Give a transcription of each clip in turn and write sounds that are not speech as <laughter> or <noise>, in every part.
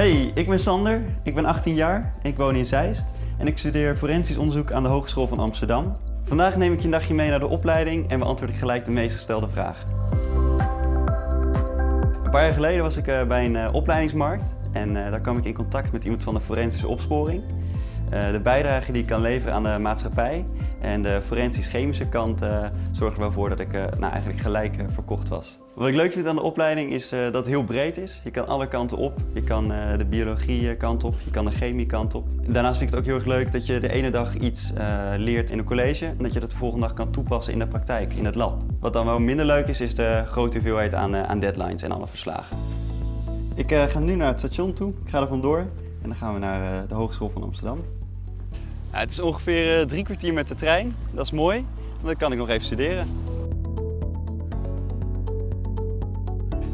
Hey, ik ben Sander, ik ben 18 jaar, ik woon in Zeist en ik studeer forensisch onderzoek aan de Hogeschool van Amsterdam. Vandaag neem ik je een dagje mee naar de opleiding en beantwoord ik gelijk de meest gestelde vragen. Een paar jaar geleden was ik eh, bij een eh, opleidingsmarkt en eh, daar kwam ik in contact met iemand van de forensische opsporing. De bijdrage die ik kan leveren aan de maatschappij en de forensisch-chemische kant zorgde ervoor dat ik nou, eigenlijk gelijk verkocht was. Wat ik leuk vind aan de opleiding is dat het heel breed is. Je kan alle kanten op. Je kan de biologie kant op, je kan de chemie kant op. Daarnaast vind ik het ook heel erg leuk dat je de ene dag iets leert in een college en dat je dat de volgende dag kan toepassen in de praktijk, in het lab. Wat dan wel minder leuk is, is de grote hoeveelheid aan, aan deadlines en alle verslagen. Ik ga nu naar het station toe, ik ga er vandoor en dan gaan we naar de Hogeschool van Amsterdam. Het is ongeveer drie kwartier met de trein, dat is mooi, dan kan ik nog even studeren.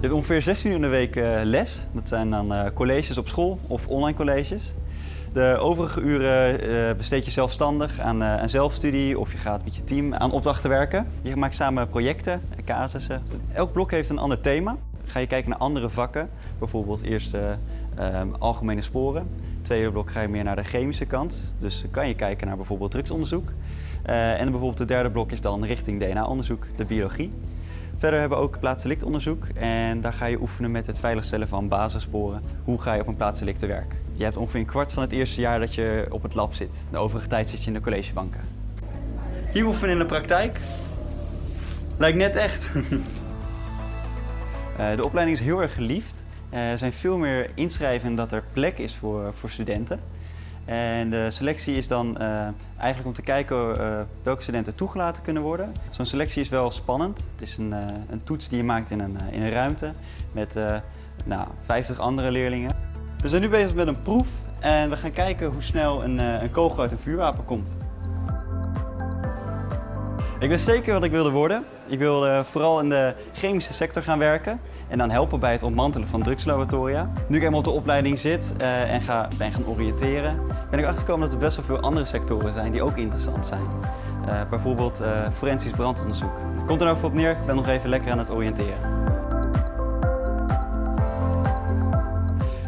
Hebt ongeveer 16 uur in de week les, dat zijn dan colleges op school of online colleges. De overige uren besteed je zelfstandig aan, aan zelfstudie of je gaat met je team aan opdrachten werken. Je maakt samen projecten, casussen. Elk blok heeft een ander thema. Ga je kijken naar andere vakken, bijvoorbeeld eerst uh, algemene sporen. Tweede blok ga je meer naar de chemische kant, dus kan je kijken naar bijvoorbeeld drugsonderzoek. En bijvoorbeeld het derde blok is dan richting DNA-onderzoek, de biologie. Verder hebben we ook plaatsdelictonderzoek en daar ga je oefenen met het veiligstellen van basissporen. Hoe ga je op een plaatsdelict te werk? Je hebt ongeveer een kwart van het eerste jaar dat je op het lab zit. De overige tijd zit je in de collegebanken. Hier oefenen in de praktijk. Lijkt net echt. <laughs> de opleiding is heel erg geliefd. Er zijn veel meer inschrijven dat er plek is voor, voor studenten. En de selectie is dan uh, eigenlijk om te kijken uh, welke studenten toegelaten kunnen worden. Zo'n selectie is wel spannend. Het is een, uh, een, toets die je maakt in een, in een ruimte met nou, 50 andere leerlingen. We zijn nu bezig met een proef en we gaan kijken hoe snel een, een kogel uit een vuurwapen komt. Ik wist zeker wat ik wilde worden. Ik wilde vooral in de chemische sector gaan werken en dan helpen bij het ontmantelen van drugslaboratoria. Nu ik eenmaal op de opleiding zit uh, en ga, ben gaan oriënteren, ben ik achtergekomen dat er best wel veel andere sectoren zijn die ook interessant zijn. Uh, bijvoorbeeld forensisch brandonderzoek. Komt er ook op neer, ik ben nog even lekker aan het oriënteren.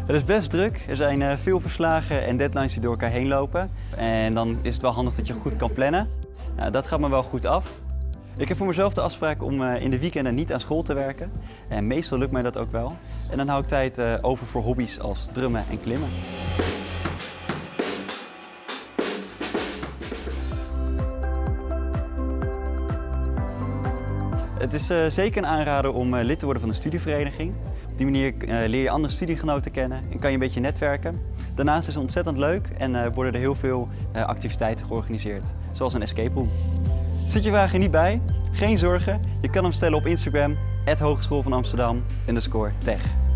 Het is best druk, er zijn veel verslagen en deadlines die door elkaar heen lopen. En dan is het wel handig dat je goed kan plannen. Nou, dat gaat me wel goed af. Ik heb voor mezelf de afspraak om in de weekenden niet aan school te werken. En meestal lukt mij dat ook wel. En dan hou ik tijd over voor hobby's als drummen en klimmen. Het is uh, zeker een aanrader om lid te worden van een studievereniging. Op die manier leer je andere studiegenoten kennen en kan je een beetje netwerken. Daarnaast is het ontzettend leuk en worden er heel veel activiteiten georganiseerd, zoals een escape room. Zit je vragen niet bij? Geen zorgen, je kan hem stellen op Instagram, Hogeschool van Amsterdam, underscore tech.